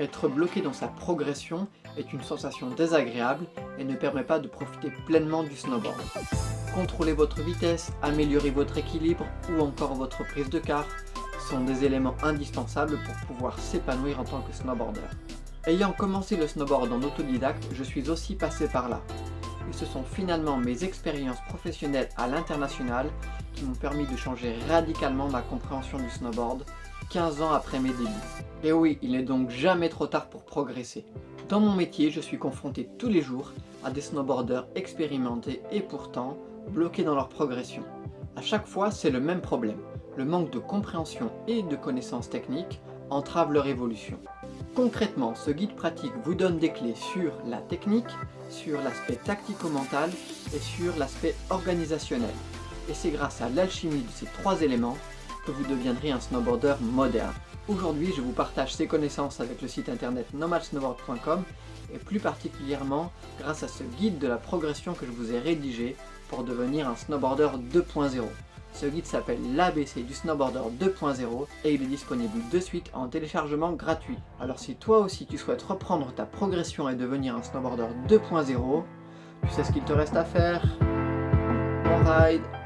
Être bloqué dans sa progression est une sensation désagréable et ne permet pas de profiter pleinement du snowboard. Contrôler votre vitesse, améliorer votre équilibre ou encore votre prise de quart sont des éléments indispensables pour pouvoir s'épanouir en tant que snowboarder. Ayant commencé le snowboard en autodidacte, je suis aussi passé par là. Et ce sont finalement mes expériences professionnelles à l'international qui m'ont permis de changer radicalement ma compréhension du snowboard 15 ans après mes débuts. Et oui, il n'est donc jamais trop tard pour progresser. Dans mon métier, je suis confronté tous les jours à des snowboarders expérimentés et pourtant bloqués dans leur progression. À chaque fois, c'est le même problème. Le manque de compréhension et de connaissances techniques entrave leur évolution. Concrètement, ce guide pratique vous donne des clés sur la technique, sur l'aspect tactico-mental et sur l'aspect organisationnel. Et c'est grâce à l'alchimie de ces trois éléments que vous deviendrez un snowboarder moderne. Aujourd'hui, je vous partage ces connaissances avec le site internet nomadsnowboard.com et plus particulièrement grâce à ce guide de la progression que je vous ai rédigé pour devenir un snowboarder 2.0. Ce guide s'appelle l'ABC du snowboarder 2.0 et il est disponible de suite en téléchargement gratuit. Alors si toi aussi tu souhaites reprendre ta progression et devenir un snowboarder 2.0, tu sais ce qu'il te reste à faire? Bon ride